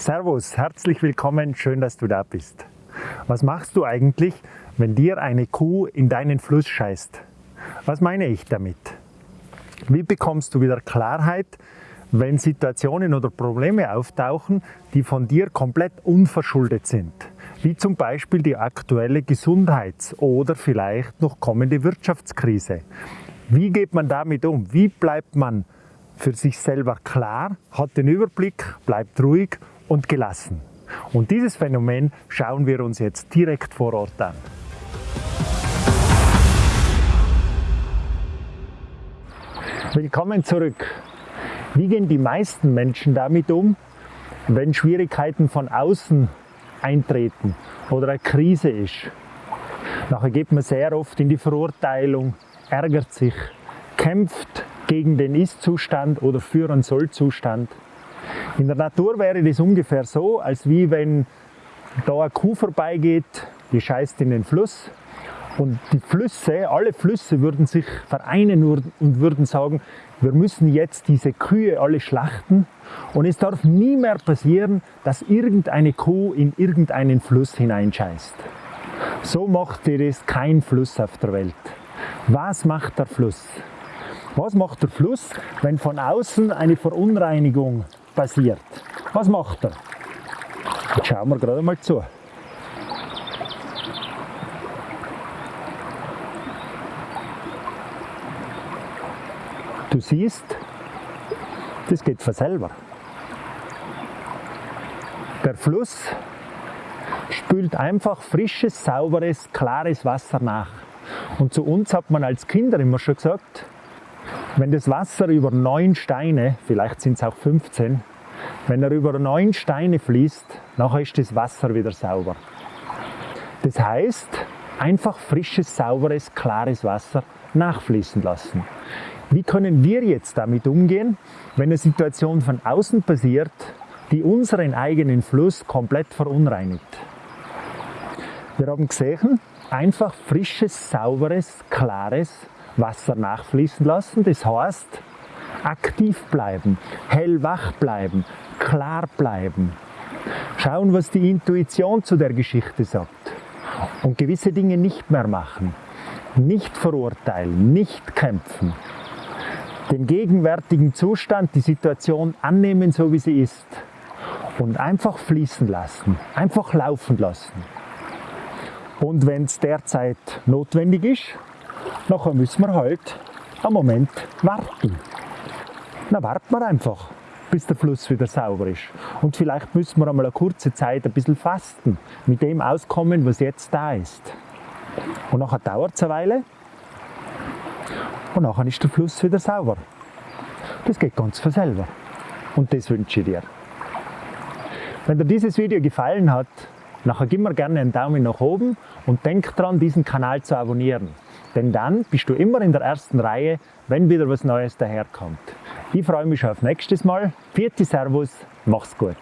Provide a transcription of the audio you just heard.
Servus, herzlich willkommen, schön, dass du da bist. Was machst du eigentlich, wenn dir eine Kuh in deinen Fluss scheißt? Was meine ich damit? Wie bekommst du wieder Klarheit, wenn Situationen oder Probleme auftauchen, die von dir komplett unverschuldet sind? Wie zum Beispiel die aktuelle Gesundheits- oder vielleicht noch kommende Wirtschaftskrise. Wie geht man damit um? Wie bleibt man für sich selber klar, hat den Überblick, bleibt ruhig und gelassen. Und dieses Phänomen schauen wir uns jetzt direkt vor Ort an. Willkommen zurück. Wie gehen die meisten Menschen damit um, wenn Schwierigkeiten von außen eintreten oder eine Krise ist? Nachher geht man sehr oft in die Verurteilung, ärgert sich, kämpft gegen den Ist-Zustand oder für einen Soll-Zustand. In der Natur wäre das ungefähr so, als wie wenn da eine Kuh vorbeigeht, die scheißt in den Fluss und die Flüsse, alle Flüsse würden sich vereinen und würden sagen, wir müssen jetzt diese Kühe alle schlachten und es darf nie mehr passieren, dass irgendeine Kuh in irgendeinen Fluss hineinscheißt. So macht ihr das kein Fluss auf der Welt. Was macht der Fluss? Was macht der Fluss, wenn von außen eine Verunreinigung passiert? Was macht er? Jetzt schauen wir gerade mal zu. Du siehst, das geht von selber. Der Fluss spült einfach frisches, sauberes, klares Wasser nach. Und zu uns hat man als Kinder immer schon gesagt, wenn das Wasser über neun Steine, vielleicht sind es auch 15, wenn er über neun Steine fließt, nachher ist das Wasser wieder sauber. Das heißt, einfach frisches, sauberes, klares Wasser nachfließen lassen. Wie können wir jetzt damit umgehen, wenn eine Situation von außen passiert, die unseren eigenen Fluss komplett verunreinigt? Wir haben gesehen, einfach frisches, sauberes, klares Wasser nachfließen lassen. Das heißt, aktiv bleiben, hellwach bleiben, klar bleiben. Schauen, was die Intuition zu der Geschichte sagt. Und gewisse Dinge nicht mehr machen. Nicht verurteilen, nicht kämpfen. Den gegenwärtigen Zustand, die Situation annehmen, so wie sie ist. Und einfach fließen lassen, einfach laufen lassen. Und wenn es derzeit notwendig ist, nachher müssen wir halt einen Moment warten. Dann warten wir einfach, bis der Fluss wieder sauber ist. Und vielleicht müssen wir einmal eine kurze Zeit ein bisschen fasten, mit dem auskommen, was jetzt da ist. Und nachher dauert es eine Weile und nachher ist der Fluss wieder sauber. Das geht ganz von selber. Und das wünsche ich dir. Wenn dir dieses Video gefallen hat, Nachher gib mir gerne einen Daumen nach oben und denk dran, diesen Kanal zu abonnieren. Denn dann bist du immer in der ersten Reihe, wenn wieder was Neues daherkommt. Ich freue mich auf nächstes Mal. Vierte Servus, mach's gut.